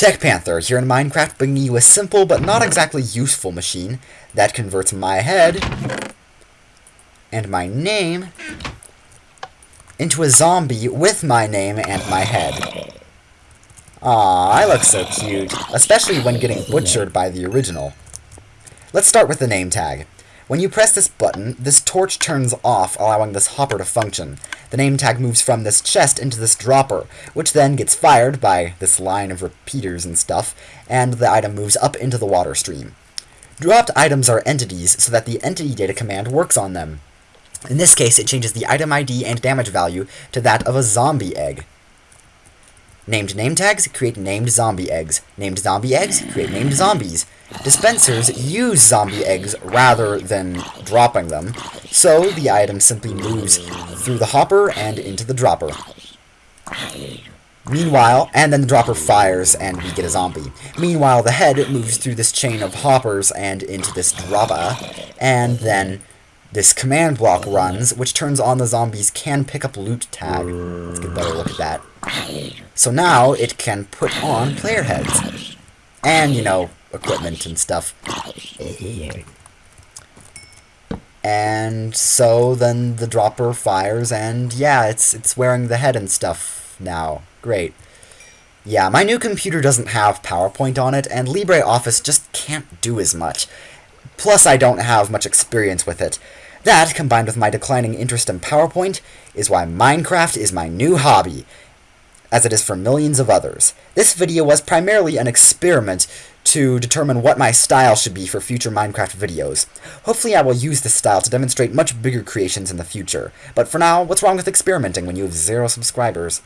Tech Panther here in Minecraft bringing you a simple but not exactly useful machine that converts my head and my name into a zombie with my name and my head. Aw, I look so cute, especially when getting butchered by the original. Let's start with the name tag. When you press this button, this torch turns off, allowing this hopper to function. The name tag moves from this chest into this dropper, which then gets fired by this line of repeaters and stuff, and the item moves up into the water stream. Dropped items are entities, so that the entity data command works on them. In this case, it changes the item ID and damage value to that of a zombie egg. Named name tags create named zombie eggs. Named zombie eggs create named zombies. Dispensers use zombie eggs rather than dropping them, so the item simply moves through the hopper and into the dropper. Meanwhile, and then the dropper fires and we get a zombie. Meanwhile, the head moves through this chain of hoppers and into this dropper, and then this command block runs, which turns on the zombies can pick up loot tag. Let's get a better look at that. So now it can put on player heads. And, you know, equipment and stuff. And so then the dropper fires and yeah, it's it's wearing the head and stuff now. Great. Yeah, my new computer doesn't have PowerPoint on it, and LibreOffice just can't do as much. Plus, I don't have much experience with it. That, combined with my declining interest in PowerPoint, is why Minecraft is my new hobby, as it is for millions of others. This video was primarily an experiment to determine what my style should be for future Minecraft videos. Hopefully I will use this style to demonstrate much bigger creations in the future. But for now, what's wrong with experimenting when you have zero subscribers?